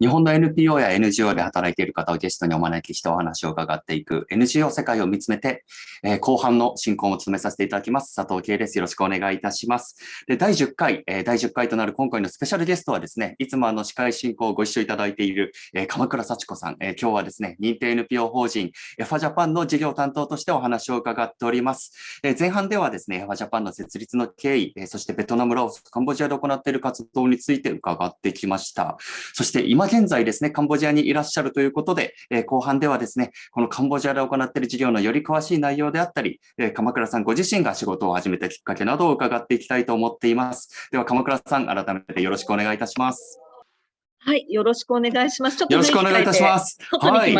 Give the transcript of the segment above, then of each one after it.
日本の NPO や NGO で働いている方をゲストにお招きしてお話を伺っていく NGO 世界を見つめて、えー、後半の進行を務めさせていただきます。佐藤慶です。よろしくお願いいたします。で第10回、えー、第10回となる今回のスペシャルゲストはですね、いつもあの司会進行をご一緒いただいている、えー、鎌倉幸子さん、え今日はですね、認定 NPO 法人エファジャパンの事業担当としてお話を伺っております。え前半ではですね、エファジャパンの設立の経緯、えそしてベトナム、ラオス、カンボジアで行っている活動について伺ってきました。そして今現在ですね、ンボジアにいらっしゃるということで、えー、後半ではですね、このカンボジアで行っている事業のより詳しい内容であったり、えー、鎌倉さんご自身が仕事を始めたきっかけなどを伺っていきたいと思っています。では、鎌倉さん、改めてよろしくお願いいたします。はい、よろしくお願いします。よろしくお願いいたします。はい。い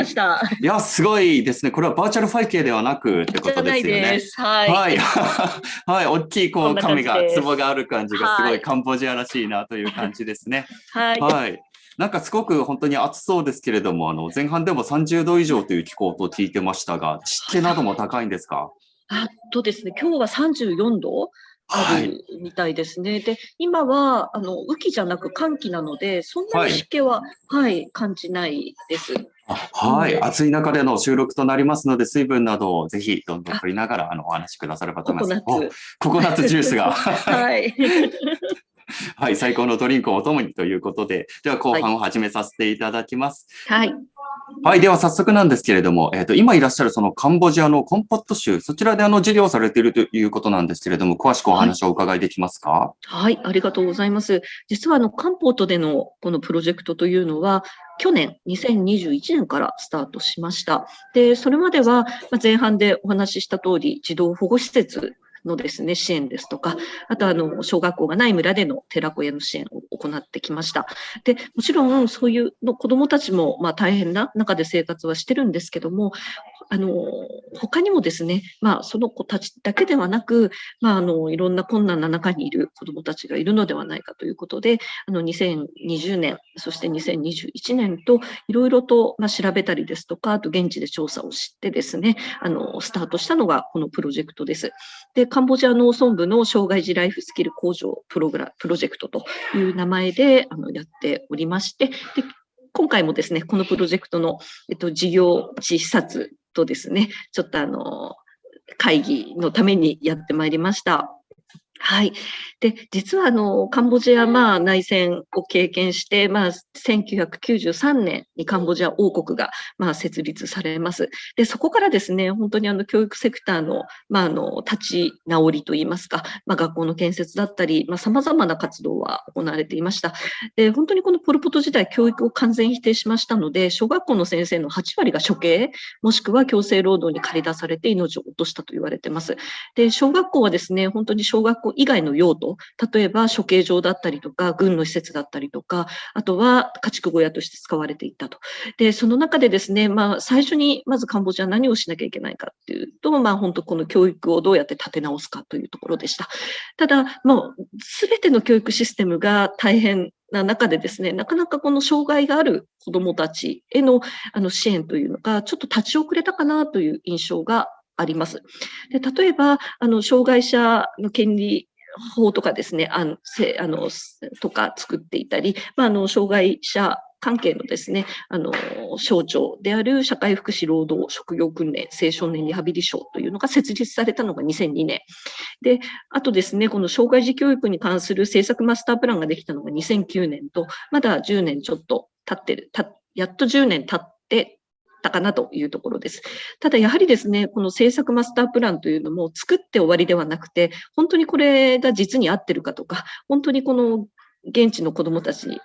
や、すごいですね。これはバーチャル背景ではなくってことですよね。はい。はい。はい。大きいこう紙が、壺がある感じがすごいカンボジアらしいなという感じですね。はい。はい。なんかすごく本当に暑そうですけれども、あの前半でも30度以上という気候と聞いてましたが、湿気なども高いんですか？あとですね、今日は34度あるみたいですね。はい、で、今はあの雨季じゃなく寒気なので、そんなに湿気は、はい、はい、感じないです。はい、うん、暑い中での収録となりますので、水分などをぜひどんどん取りながらあのお話しくださればと思います。ココナッツ。ココナッツジュースが。はい。はい、最高のドリンクをお供にということで、では後半を始めさせていただきます。はい。はい、では早速なんですけれども、えっ、ー、と、今いらっしゃるそのカンボジアのコンポット州、そちらであの事業をされているということなんですけれども、詳しくお話をお伺いできますか、はい、はい、ありがとうございます。実はあの、カンポートでのこのプロジェクトというのは、去年2021年からスタートしました。で、それまでは前半でお話しした通り、児童保護施設のですね、支援ですとか、あとあの、小学校がない村での寺子屋の支援を行ってきました。で、もちろんそういうの子供たちもまあ大変な中で生活はしてるんですけども、あの、他にもですね、まあその子たちだけではなく、まああの、いろんな困難な中にいる子供たちがいるのではないかということで、あの、2020年、そして2021年といろいろとまあ調べたりですとか、あと現地で調査をしてですね、あの、スタートしたのがこのプロジェクトです。で、カンボジア農村部の障害児ライフスキル向上プログラプロジェクトという名前であのやっておりまして、で今回もですね、このプロジェクトの、えっと、事業地視察とですね、ちょっとあの、会議のためにやってまいりました。はい。で、実はあの、カンボジア、まあ、内戦を経験して、まあ、1993年にカンボジア王国が、まあ、設立されます。で、そこからですね、本当にあの、教育セクターの、まあ、あの、立ち直りといいますか、まあ、学校の建設だったり、まあ、様々な活動は行われていました。で、本当にこのポルポト時代、教育を完全否定しましたので、小学校の先生の8割が処刑、もしくは強制労働に駆り出されて命を落としたと言われています。で、小学校はですね、本当に小学校以外の用途、例えば処刑場だったりとか、軍の施設だったりとか、あとは家畜小屋として使われていたと。で、その中でですね、まあ、最初にまずカンボジアは何をしなきゃいけないかっていうと、まあ、本当この教育をどうやって立て直すかというところでした。ただ、もう、すべての教育システムが大変な中でですね、なかなかこの障害がある子どもたちへのあの支援というのが、ちょっと立ち遅れたかなという印象があります。で例えば、あの障害者の権利法とかですね、あの、せあのとか作っていたり、まあ、あの、障害者関係のですね、あの、省庁である社会福祉労働職業訓練青少年リハビリ省というのが設立されたのが2002年。で、あとですね、この障害児教育に関する政策マスタープランができたのが2009年と、まだ10年ちょっと経ってる、たやっと10年経ってたかなというところです。ただやはりですね、この政策マスタープランというのも作って終わりではなくて、本当にこれが実に合ってるかとか、本当にこの現地の子どもたちに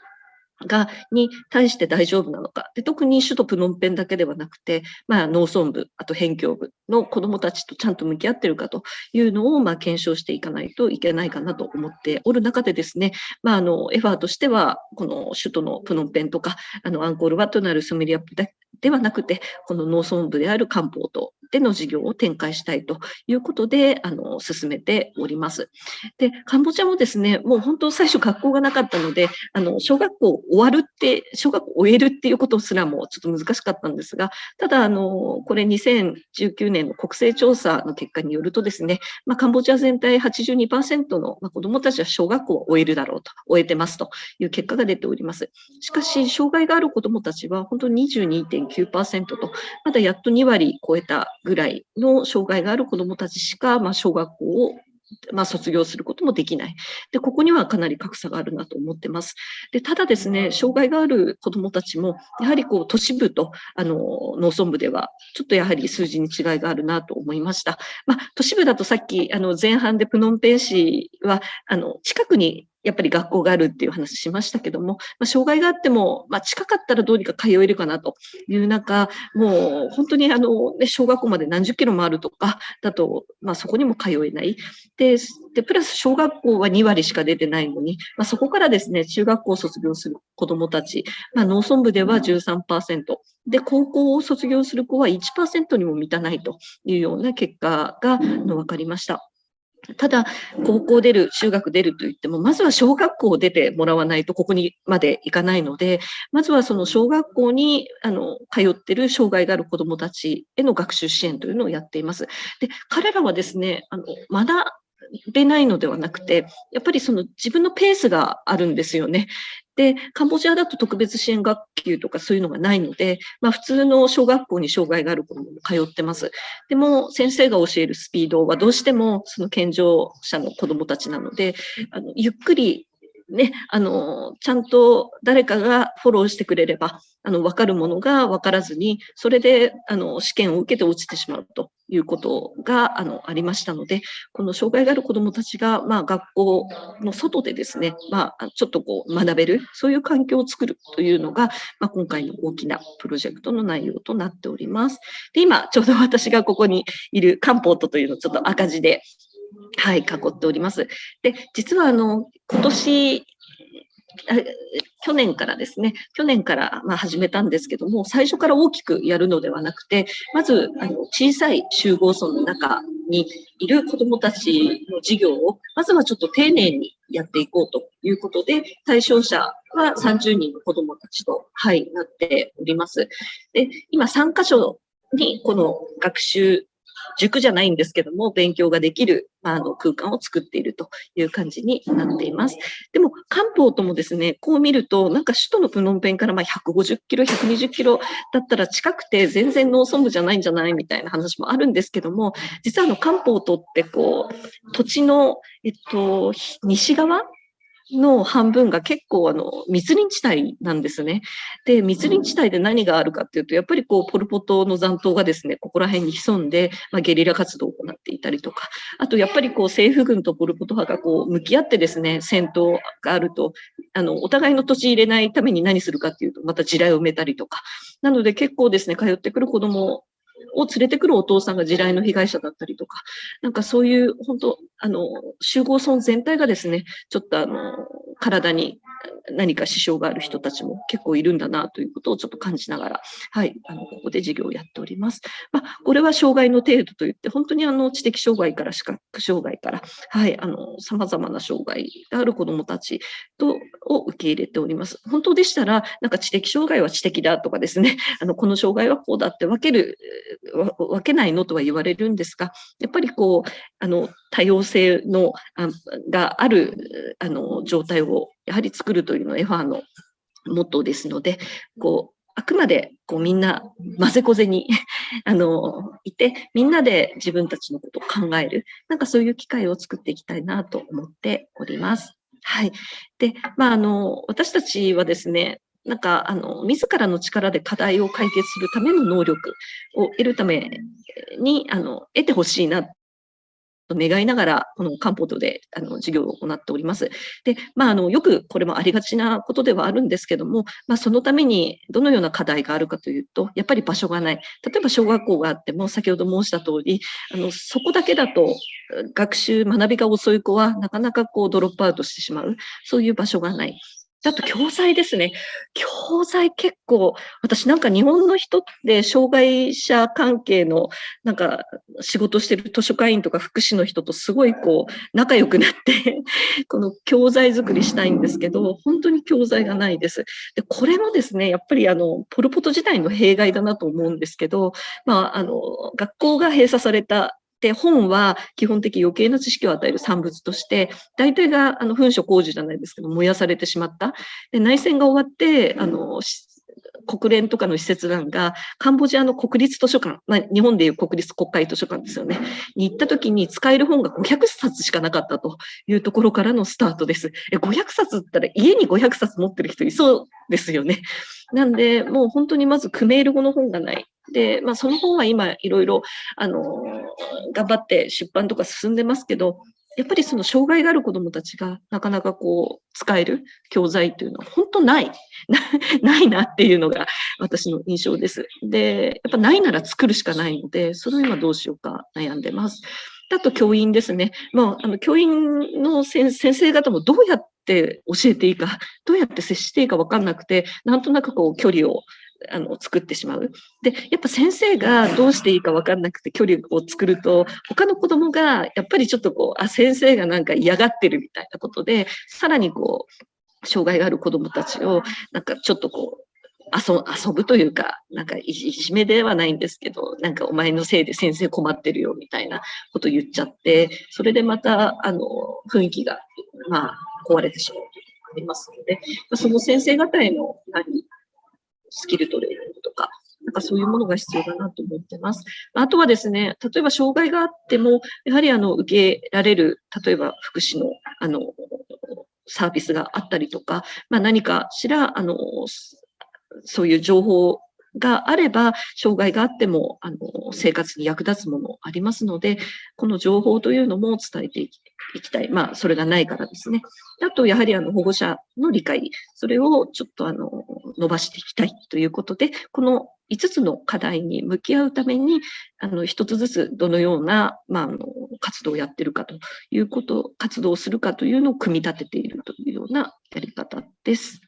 が、に対して大丈夫なのか。で特に首都プノンペンだけではなくて、まあ、農村部、あと辺境部の子どもたちとちゃんと向き合ってるかというのを、まあ、検証していかないといけないかなと思っておる中でですね、まあ、あの、エファーとしては、この首都のプノンペンとか、あの、アンコールワットなるスメリアップではなくて、この農村部である漢方とでの事業を展開したいということで、あの、進めております。で、カンボジアもですね、もう本当最初学校がなかったので、あの、小学校終わるって、小学校終えるっていうことすらもちょっと難しかったんですが、ただ、あの、これ2019年の国勢調査の結果によるとですね、まあ、カンボジア全体82%の、ま、子どもたちは小学校を終えるだろうと、終えてますという結果が出ております。しかし、障害がある子どもたちは本当に22.9%と、まだやっと2割超えたぐらいの障害がある子どもたちしか、まあ、小学校をまあ、卒業することもできない。で、ここにはかなり格差があるなと思ってます。で、ただですね、障害がある子どもたちも、やはりこう、都市部と、あの、農村部では、ちょっとやはり数字に違いがあるなと思いました。まあ、都市部だとさっき、あの、前半でプノンペン市は、あの、近くにやっぱり学校があるっていう話しましたけども、まあ、障害があっても、まあ、近かったらどうにか通えるかなという中、もう本当にあの、ね、小学校まで何十キロもあるとかだと、まあ、そこにも通えない。で、でプラス小学校は2割しか出てないのに、まあ、そこからですね、中学校を卒業する子どもたち、まあ、農村部では13%、で、高校を卒業する子は1%にも満たないというような結果が分かりました。ただ、高校出る、中学出ると言っても、まずは小学校を出てもらわないと、ここにまで行かないので、まずはその小学校にあの通ってる障害がある子どもたちへの学習支援というのをやっています。で、彼らはですね、あのまだ学べないのではなくて、やっぱりその自分のペースがあるんですよね。で、カンボジアだと特別支援学級とかそういうのがないので、まあ普通の小学校に障害がある子も通ってます。でも先生が教えるスピードはどうしてもその健常者の子供たちなので、あのゆっくりね、あの、ちゃんと誰かがフォローしてくれれば、あの、わかるものがわからずに、それで、あの、試験を受けて落ちてしまうということが、あの、ありましたので、この障害がある子どもたちが、まあ、学校の外でですね、まあ、ちょっとこう、学べる、そういう環境を作るというのが、まあ、今回の大きなプロジェクトの内容となっております。で、今、ちょうど私がここにいるカンポートというのをちょっと赤字ではい、囲っております。で、実はあの、今年、去年からですね、去年からま始めたんですけども、最初から大きくやるのではなくて、まずあの小さい集合村の中にいる子どもたちの授業を、まずはちょっと丁寧にやっていこうということで、対象者は30人の子どもたちと、はい、なっております。で、今3箇所にこの学習塾じゃないんですけども、勉強ができる、あの、空間を作っているという感じになっています。でも、漢方ともですね、こう見ると、なんか首都のプノンペンからま150キロ、120キロだったら近くて全然農村部じゃないんじゃないみたいな話もあるんですけども、実はあの、漢方とってこう、土地の、えっと、西側の半分が結構あの密林地帯なんですね。で、密林地帯で何があるかっていうと、やっぱりこう、ポルポトの残党がですね、ここら辺に潜んで、まあ、ゲリラ活動を行っていたりとか、あとやっぱりこう、政府軍とポルポト派がこう、向き合ってですね、戦闘があると、あの、お互いの土地入れないために何するかっていうと、また地雷を埋めたりとか、なので結構ですね、通ってくる子供を連れてくるお父さんが地雷の被害者だったりとか、なんかそういう、本当あの、集合村全体がですね、ちょっとあの、体に何か支障がある人たちも結構いるんだなということをちょっと感じながら、はい、あの、ここで授業をやっております。まあ、これは障害の程度といって、本当にあの、知的障害から視覚障害から、はい、あの、様々な障害がある子どもたちと、を受け入れております。本当でしたら、なんか知的障害は知的だとかですね、あの、この障害はこうだって分ける、分けないの？とは言われるんですが、やっぱりこう、あの、多様性の、あがある、あの、状態をやはり作るというのはエファーのモットーですので、こう、あくまでこうみんな混ぜこぜに あのいて、みんなで自分たちのことを考える、なんかそういう機会を作っていきたいなと思っております。はい。で、まあ、あの、私たちはですね、なんか、あの、自らの力で課題を解決するための能力を得るために、あの、得てほしいなと願いながら、この漢方とであの授業を行っております。で、まあ、あのよくこれもありがちなことではあるんですけども、まあ、そのためにどのような課題があるかというと、やっぱり場所がない。例えば小学校があっても、先ほど申した通り、あのそこだけだと学習、学びが遅い子はなかなかこうドロップアウトしてしまう、そういう場所がない。あと教材ですね。教材結構、私なんか日本の人って障害者関係のなんか仕事してる図書館員とか福祉の人とすごいこう仲良くなって この教材作りしたいんですけど、本当に教材がないです。で、これもですね、やっぱりあの、ポルポト時代の弊害だなと思うんですけど、まあ、あの、学校が閉鎖されたで、本は基本的余計な知識を与える産物として、大体があの噴所工事じゃないですけど、燃やされてしまった。で内戦が終わって、あの、国連とかの施設団がカンボジアの国立図書館、まあ、日本でいう国立国会図書館ですよね、に行った時に使える本が500冊しかなかったというところからのスタートです。え500冊ったら家に500冊持ってる人いそうですよね。なんで、もう本当にまずクメール語の本がない。で、まあ、その本は今いろいろ、あの、頑張って出版とか進んでますけど、やっぱりその障害がある子どもたちがなかなかこう使える教材っていうのは本当ない。ないなっていうのが私の印象です。で、やっぱないなら作るしかないので、それを今どうしようか悩んでます。あと教員ですね。まあ、あの教員の先生方もどうやって教えていいか、どうやって接していいか分かんなくて、なんとなくこう距離をあの作ってしまう。で、やっぱ先生がどうしていいか分かんなくて距離を作ると、他の子供がやっぱりちょっとこう、あ、先生がなんか嫌がってるみたいなことで、さらにこう、障害がある子供たちを、なんかちょっとこう、遊遊ぶというか、なんかいじめではないんですけど、なんかお前のせいで先生困ってるよみたいなこと言っちゃって、それでまた、あの、雰囲気が、まあ、壊れてしまうというのがありますので、その先生方への何スキルトレーニングとか、なんかそういうものが必要だなと思ってます。あとはですね、例えば障害があっても、やはりあの受けられる、例えば福祉のあのサービスがあったりとか、まあ、何かしらあのそういう情報があれば、障害があってもあの生活に役立つものありますので、この情報というのも伝えていきたい。まあ、それがないからですね。あと、やはりあの保護者の理解、それをちょっとあの伸ばしていきたいということで、この5つの課題に向き合うために、あの1つずつどのような、まあ、あの活動をやってるかということ、活動をするかというのを組み立てているというようなやり方です。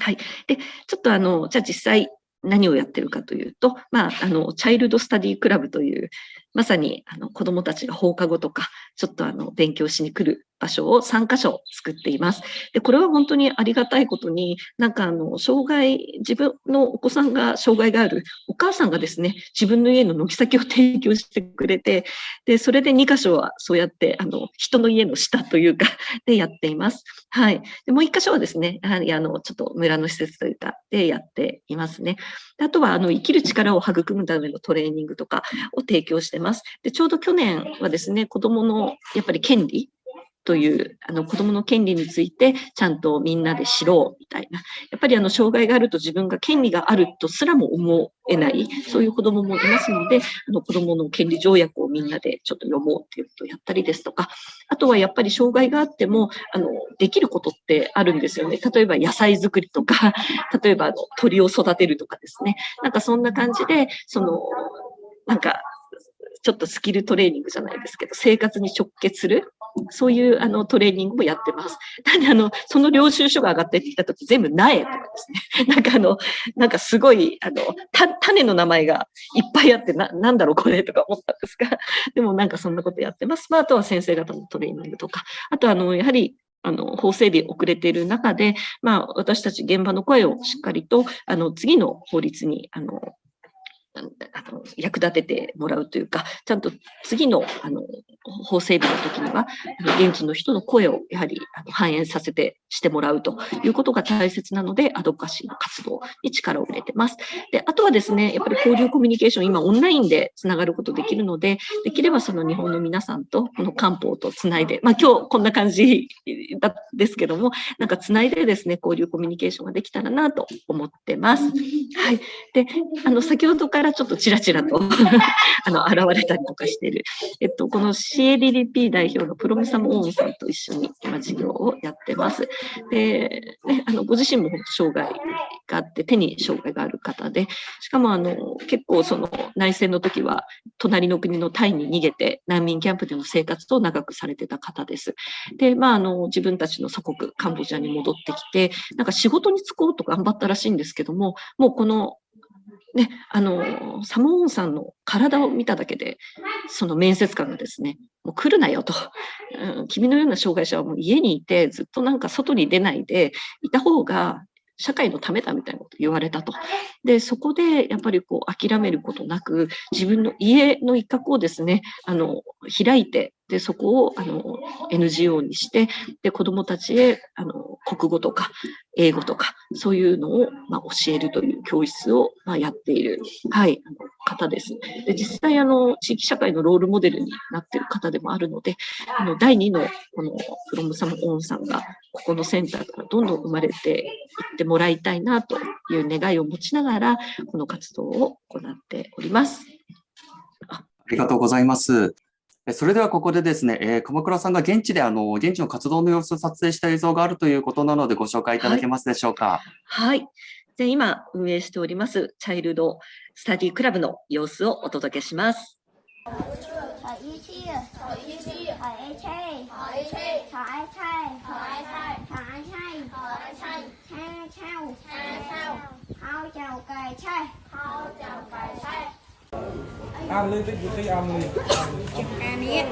はい。で、ちょっとあの、じゃあ実際何をやってるかというと、まあ、あの、チャイルドスタディクラブという、まさにあの子供たちが放課後とか、ちょっとあの勉強しに来る場所を3カ所作っています。で、これは本当にありがたいことに、なんかあの、障害、自分のお子さんが障害があるお母さんがですね、自分の家の軒先を提供してくれて、で、それで2カ所はそうやって、あの、人の家の下というか、でやっています。はい。でもう1箇所はですね、やはりあの、ちょっと村の施設というか、でやっていますね。であとは、あの、生きる力を育むためのトレーニングとかを提供してます。で、ちょうど去年はですね、子供のやっぱり権利というあの子供の権利についてちゃんとみんなで知ろうみたいな。やっぱりあの障害があると自分が権利があるとすらも思えない、そういう子供もいますので、あの子供の権利条約をみんなでちょっと読もうっていうことをやったりですとか、あとはやっぱり障害があっても、あの、できることってあるんですよね。例えば野菜作りとか、例えばあの鳥を育てるとかですね。なんかそんな感じで、その、なんかちょっとスキルトレーニングじゃないですけど、生活に直結する、そういうあのトレーニングもやってます。なんで、あの、その領収書が上がってきたとき、全部苗とかですね。なんかあの、なんかすごい、あの、種の名前がいっぱいあって、な、なんだろうこれとか思ったんですが、でもなんかそんなことやってます。まあ、あとは先生方のトレーニングとか、あとあの、やはり、あの、法整備遅れている中で、まあ、私たち現場の声をしっかりと、あの、次の法律に、あの、あの役立ててもらうというか、ちゃんと次のあの法整備の時には、現地の人の声をやはりあの反映させてしてもらうということが大切なので、アドカシーの活動に力を入れてます。で、あとはですね、やっぱり交流コミュニケーション、今オンラインでつながることできるので、できればその日本の皆さんとこの漢方とつないで、まあ今日こんな感じですけども、なんかつないでですね、交流コミュニケーションができたらなと思ってます。はい。で、あの、先ほどからちょっとちらちらと あの、現れたりとかしてる。えっと、この CADDP 代表のプロミサムオーンさんと一緒に今事業をやってます。で、ね、あのご自身も障害があって、手に障害がある方で、しかもあの結構その内戦の時は隣の国のタイに逃げて難民キャンプでの生活を長くされてた方です。で、まああの自分たちの祖国カンボジアに戻ってきて、なんか仕事に就こうと頑張ったらしいんですけども、もうこのね、あの、サモーンさんの体を見ただけで、その面接官がですね、もう来るなよと、うん、君のような障害者はもう家にいて、ずっとなんか外に出ないでいた方が社会のためだみたいなこと言われたと。で、そこでやっぱりこう諦めることなく、自分の家の一角をですね、あの、開いて、で、そこをあの NGO にして、で、子供たちへあの国語とか英語とか、そういうのを、まあ、教えるという教室を、まあ、やっている、はい、あの方です。で、実際、あの、地域社会のロールモデルになっている方でもあるので、あの、第2の、この、フロムサムオンさんが、ここのセンターからどんどん生まれていってもらいたいな、という願いを持ちながら、この活動を行っております。ありがとうございます。それではここでですね、えー、鎌倉さんが現地であの現地の活動の様子を撮影した映像があるということなのでご紹介いただけますでしょうか？はい。はい、で今運営しておりますチャイルドスタディクラブの様子をお届けします。ăn lên tích tí ăn lên ăn đi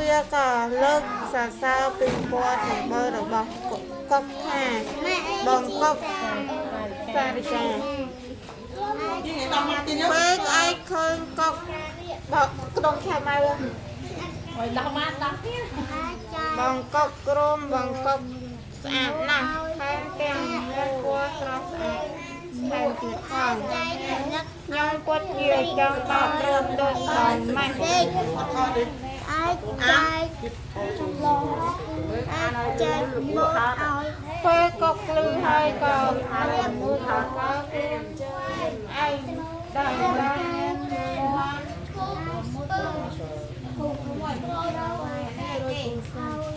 វាក៏លើកសរសើរពីពណ៌សម្បើរបស់កុកថាបងកុកសារិកាពេលឯងឃើញកុកបកក្នុងឆាម៉ៅហើយដោះបានដោះទៀត khơi cọc bọc đông chà mai bong cọc crom bong cọc ស្អាតណាស់ថែមទាំងមានពណ៌ស្រស់ស្អាតថែមទៀតផងខ្ញុំគាត់ជាចង់បោករើមដូចដល់ម៉េះអាចអាចឡងអាចចេញមកឲ្យពេលក៏ភ្លឺហើយក៏រៀបមួយថាក៏គេជួយឯងដល់ដល់បង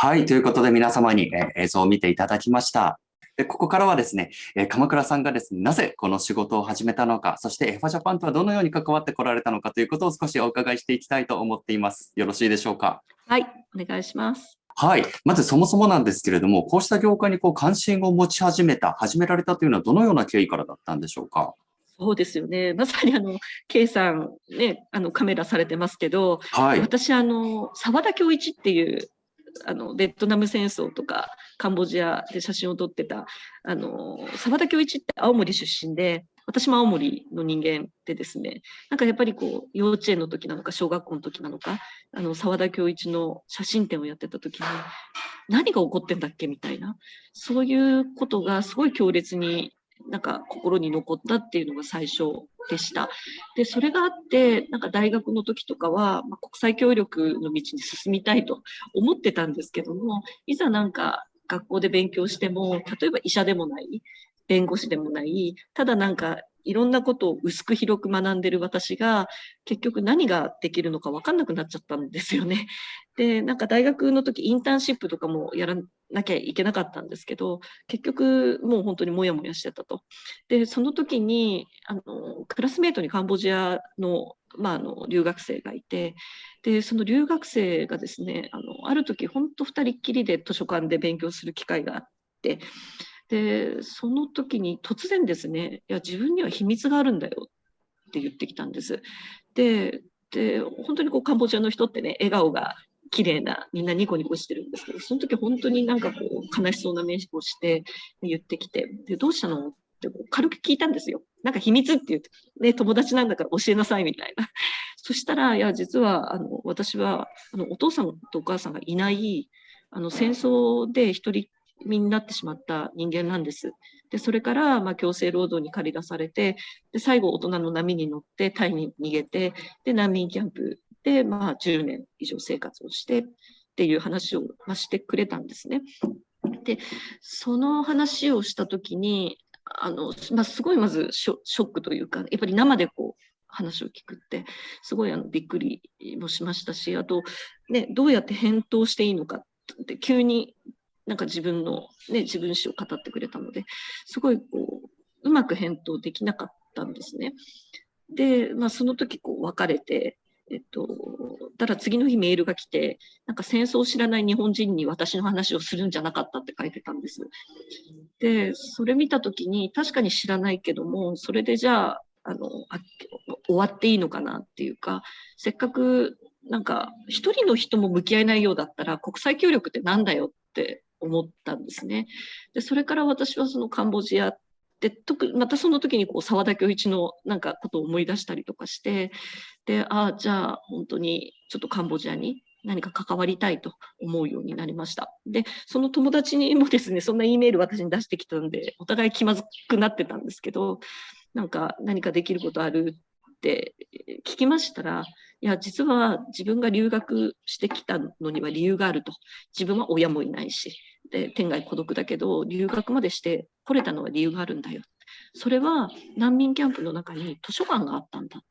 はい。ということで皆様に、映像を見ていただきました。でここからはですね、え鎌倉さんがですね、なぜこの仕事を始めたのか、そしてエファジャパンとはどのように関わってこられたのかということを少しお伺いしていきたいと思っています。よろしいでしょうか？はい。お願いします。はい。まずそもそもなんですけれども、こうした業界にこう関心を持ち始めた、始められたというのはどのような経緯からだったんでしょうか？そうですよね。まさにあの、K さんね、あのカメラされてますけど、はい、私あの、沢田恭一っていうあのベトナム戦争とかカンボジアで写真を撮ってたあの沢田恭一って青森出身で私も青森の人間でですねなんかやっぱりこう幼稚園の時なのか小学校の時なのかあの沢田恭一の写真展をやってた時に何が起こってんだっけみたいなそういうことがすごい強烈になんか心に残ったっていうのが最初でした。で、それがあって、なんか大学の時とかは、まあ、国際協力の道に進みたいと思ってたんですけども、いざなんか学校で勉強しても、例えば医者でもない、弁護士でもない、ただなんかいろんなことを薄く広く学んでる私が結局何ができるのか分かんなくなっちゃったんですよね。で、なんか大学の時インターンシップとかもやらなきゃいけなかったんですけど、結局もう本当にもやもやしてたと。で、その時にあのクラスメートにカンボジアの,、まあ、あの留学生がいて、で、その留学生がですね、あのある時本当2人っきりで図書館で勉強する機会があって、で、その時に突然ですね、いや、自分には秘密があるんだよって言ってきたんです。で、で本当にこうカンボジアの人ってね、笑顔が綺麗な、みんなニコニコしてるんですけど、その時本当になんかこう悲しそうな目をして言ってきて、で、どうしたの？って軽く聞いたんですよ。なんか秘密って言って、ね、友達なんだから教えなさいみたいな。そしたら、いや、実は、あの、私は、あの、お父さんとお母さんがいない、あの、戦争で一人っ身になってしまった人間なんです。で、それから、まあ、強制労働に駆り出されて、で、最後、大人の波に乗って、タイに逃げて、で、難民キャンプで、まあ、10年以上生活をして、っていう話を、まあ、してくれたんですね。で、その話をしたときに、あの、まあ、すごいまずショックというか、やっぱり生でこう、話を聞くって、すごいあのびっくりもしましたし、あと、ね、どうやって返答していいのかって、急になんか自分の、ね、自分史を語ってくれたので、すごいこう、うまく返答できなかったんですね。で、まあ、その時こう別れて、えっと、ただ次の日メールが来て、なんか戦争を知らない日本人に私の話をするんじゃなかったって書いてたんです。で、それ見たときに、確かに知らないけども、それでじゃあ、あのあ終わっていいのかなっていうか、せっかくなんか一人の人も向き合えないようだったら国際協力ってなんだよっって思ったんですね。で、それから私はそのカンボジアで、特またその時にこう沢田恭一のなんかことを思い出したりとかして、で、ああ、じゃあ本当にちょっとカンボジアに何か関わりたいと思うようになりました。で、その友達にもですね、そんな E メール私に出してきたんで、お互い気まずくなってたんですけど、なんか何かできることあるって聞きましたら、いや、実は自分が留学してきたのには理由があると。自分は親もいないし、で天涯孤独だけど、留学までして来れたのは理由があるんだよ。それは難民キャンプの中に図書館があったんだ。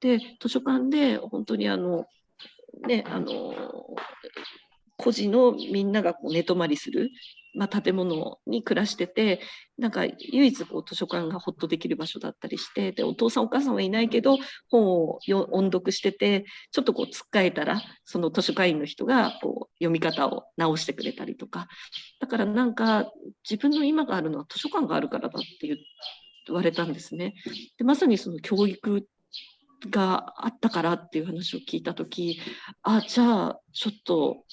で、図書館で本当にあの、ね、あの、孤児のみんながこう寝泊まりするまあ、建物に暮らしててなんか唯一こう図書館がほっとできる場所だったりしてでお父さんお母さんはいないけど本を音読しててちょっとこうつっかえたらその図書館員の人がこう読み方を直してくれたりとかだからなんか自分の今があるのは図書館があるからだって言われたんですね。でまさにその教育があったからっていう話を聞いた時あじゃあちょっと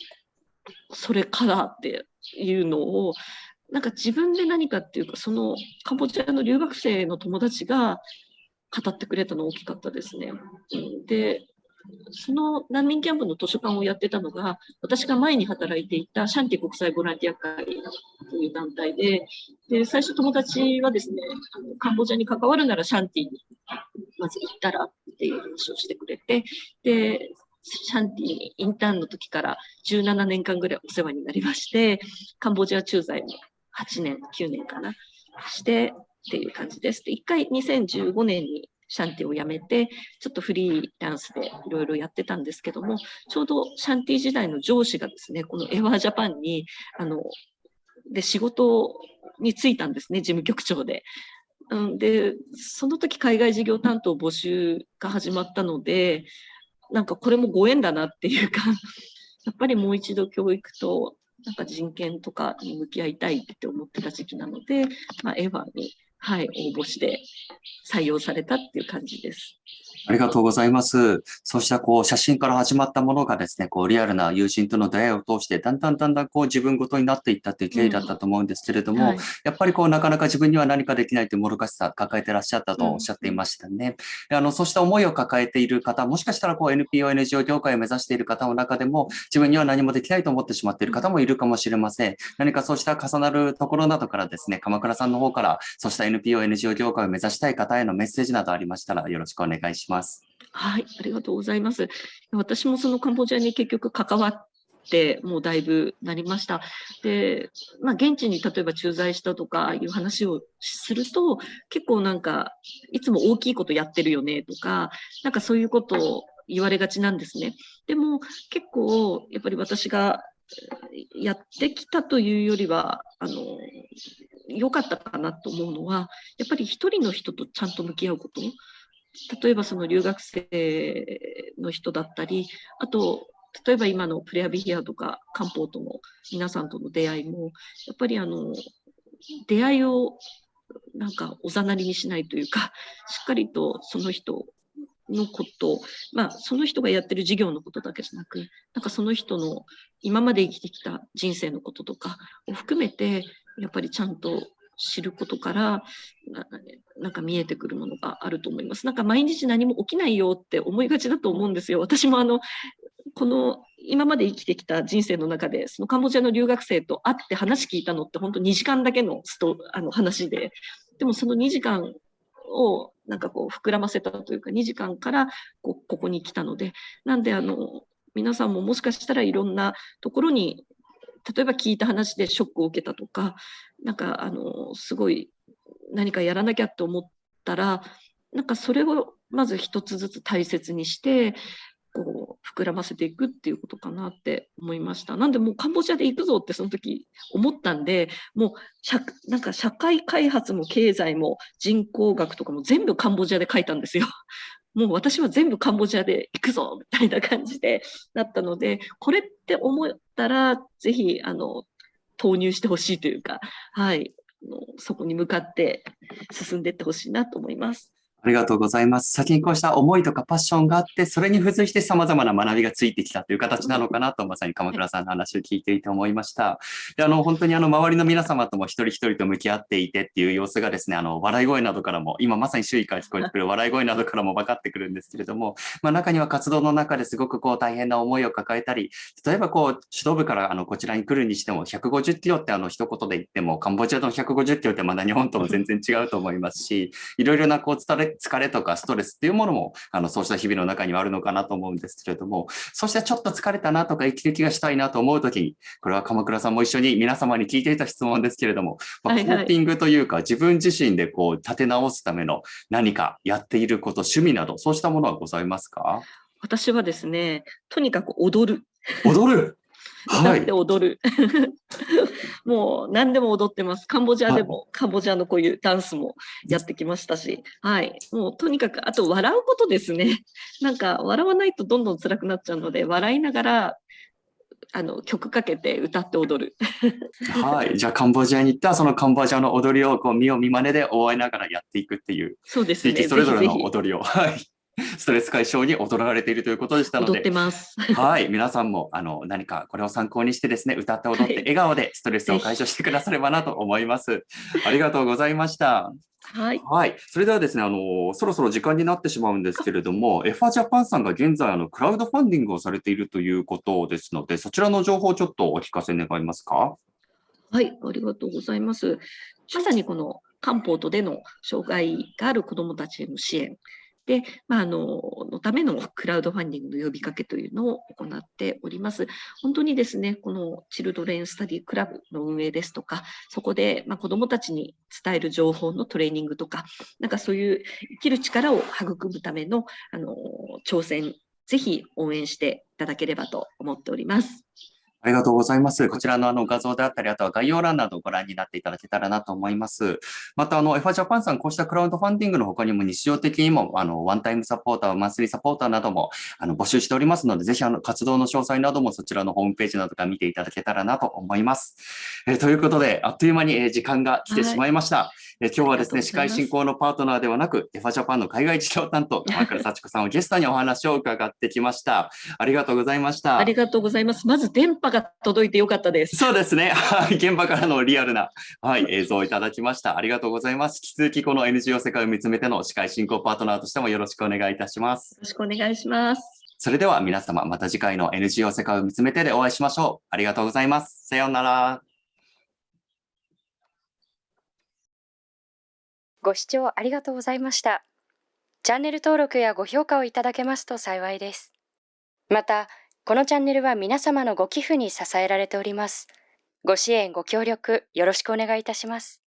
それからっていうのをなんか自分で何かっていうかそのカンボジアの留学生の友達が語ってくれたの大きかったですね。でその難民キャンプの図書館をやってたのが私が前に働いていたシャンティ国際ボランティア会という団体でで最初友達はですねカンボジアに関わるならシャンティにまず行ったらっていう話をしてくれてでシャンティにインターンの時から17年間ぐらいお世話になりまして、カンボジア駐在も8年、9年かな、してっていう感じです。で、一回2015年にシャンティを辞めて、ちょっとフリーランスでいろいろやってたんですけども、ちょうどシャンティ時代の上司がですね、このエワージャパンに、あの、で、仕事に就いたんですね、事務局長で。うん、で、その時海外事業担当募集が始まったので、なんかこれもご縁だなっていうか やっぱりもう一度教育となんか人権とかに向き合いたいって思ってた時期なので、まあ、エヴァに、はい、応募して採用されたっていう感じです。ありがとうございます。そうしたこう写真から始まったものがですね、こうリアルな友人との出会いを通して、だんだんだんだんこう自分ごとになっていったという経緯だったと思うんですけれども、うんはい、やっぱりこうなかなか自分には何かできないというもどかしさ抱えてらっしゃったとおっしゃっていましたね。うん、あのそうした思いを抱えている方、もしかしたらこう NPO、NGO 業界を目指している方の中でも、自分には何もできないと思ってしまっている方もいるかもしれません。何かそうした重なるところなどからですね、鎌倉さんの方から、そうした NPO、NGO 業界を目指したい方へのメッセージなどありましたらよろしくお願いします。はい、ありがとうございます。私もそのカンボジアに結局関わってもうだいぶなりました。で、まあ、現地に例えば駐在したとかいう話をすると、結構なんか、いつも大きいことやってるよねとか、なんかそういうことを言われがちなんですね。でも結構、やっぱり私がやってきたというよりは、あの、良かったかなと思うのは、やっぱり一人の人とちゃんと向き合うこと。例えばその留学生の人だったり、あと、例えば今のプレアビヒアとか漢方との皆さんとの出会いも、やっぱりあの、出会いをなんかおざなりにしないというか、しっかりとその人のこと、まあ、その人がやってる事業のことだけじゃなく、なんかその人の今まで生きてきた人生のこととかを含めて、やっぱりちゃんと知ることからなんか見えてくるものがあると思います。なんか毎日何も起きないよって思いがちだと思うんですよ。私もあのこの今まで生きてきた人生の中で、そのカンボジアの留学生と会って話聞いたのって本当2時間だけのストあの話で、でもその2時間をなんかこう膨らませたというか、2時間からこここに来たので、なんであの、皆さんももしかしたらいろんなところに、例えば聞いた話でショックを受けたとか、なんかあの、すごい何かやらなきゃって思ったら、なんかそれをまず一つずつ大切にして、こう膨らませていくっていうことかなって思いました。なんでもうカンボジアで行くぞってその時思ったんで、もう社なんか社会開発も経済も人口学とかも全部カンボジアで書いたんですよ。もう私は全部カンボジアで行くぞみたいな感じでなったので、これって思ったら、ぜひ、あの、投入してほしいというか、はい、そこに向かって進んでいってほしいなと思います。ありがとうございます。先にこうした思いとかパッションがあって、それに付随して様々な学びがついてきたという形なのかなと、まさに鎌倉さんの話を聞いていて思いました。で、あの、本当にあの、周りの皆様とも一人一人と向き合っていてっていう様子がですね、あの、笑い声などからも、今まさに周囲から聞こえてくる笑い声などからも分かってくるんですけれども、まあ、中には活動の中ですごくこう大変な思いを抱えたり、例えばこう、首都部からあの、こちらに来るにしても、150キロってあの、一言で言っても、カンボジアの150キロってまだ日本とも全然違うと思いますし、いろいろなこう、疲れ、疲れとかストトレスっていうものも、あの、そうした日々の中にはあるのかなと思うんですけれども、そしてちょっと疲れたなとか、息抜きがしたいなと思うときに、これは鎌倉さんも一緒に皆様に聞いていた質問ですけれども、まあ、コーピングというか、自分自身でこう、立て直すための何かやっていること、趣味など、そうしたものはございますか？私はですね、とにかく踊る。踊る？歌って踊る。もう何でも踊ってます。カンボジアでも、カンボジアのこういうダンスもやってきましたし、はい。もうとにかく、あと笑うことですね。なんか笑わないとどんどん辛くなっちゃうので、笑いながら、あの曲かけて歌って踊る。はい。じゃあカンボジアに行ったらそのカンボジアの踊りをこう見よう見まねで覚えながらやっていくっていう。そうですね。それぞれの踊りを。はい。ストレス解消に踊られているということでしたので、はい、皆さんもあの何かこれを参考にしてですね、歌って踊って笑顔でストレスを解消してくださればなと思います。ありがとうございました。はい。はい。それではですね、あの、そろそろ時間になってしまうんですけれども、エファジャパンさんが現在、あの、クラウドファンディングをされているということですので、そちらの情報をちょっとお聞かせ願いますか？はい、ありがとうございます。まさにこの漢方とでの障害がある子どもたちへの支援、で、まあ、あの、のためのクラウドファンディングの呼びかけというのを行っております。本当にですね、このチルドレンスタディクラブの運営ですとか、そこで、まあ、子どもたちに伝える情報のトレーニングとか、なんかそういう生きる力を育むための、あの、挑戦、ぜひ応援していただければと思っております。ありがとうございます。こちらのあの画像であったり、あとは概要欄などをご覧になっていただけたらなと思います。また、あの、エファジャパンさん、こうしたクラウドファンディングの他にも日常的にも、あの、ワンタイムサポーター、マンスリーサポーターなども、あの、募集しておりますので、ぜひ、あの、活動の詳細などもそちらのホームページなどから見ていただけたらなと思います。え、ということで、あっという間に、時間が来てしまいました。はい、えー、今日はですね、司会進行のパートナーではなく、エファジャパンの海外事業担当、鎌倉幸子さんをゲストにお話を伺ってきました。ありがとうございました。ありがとうございます。まず電波が届いてよかったです。そうですね。はい。現場からのリアルな、はい、映像をいただきました。ありがとうございます。引き続きこの NGO 世界を見つめての司会進行パートナーとしてもよろしくお願いいたします。よろしくお願いします。それでは皆様、また次回の NGO 世界を見つめてでお会いしましょう。ありがとうございます。さようなら。ご視聴ありがとうございました。チャンネル登録やご評価をいただけますと幸いです。また、このチャンネルは皆様のご寄付に支えられております。ご支援、ご協力、よろしくお願いいたします。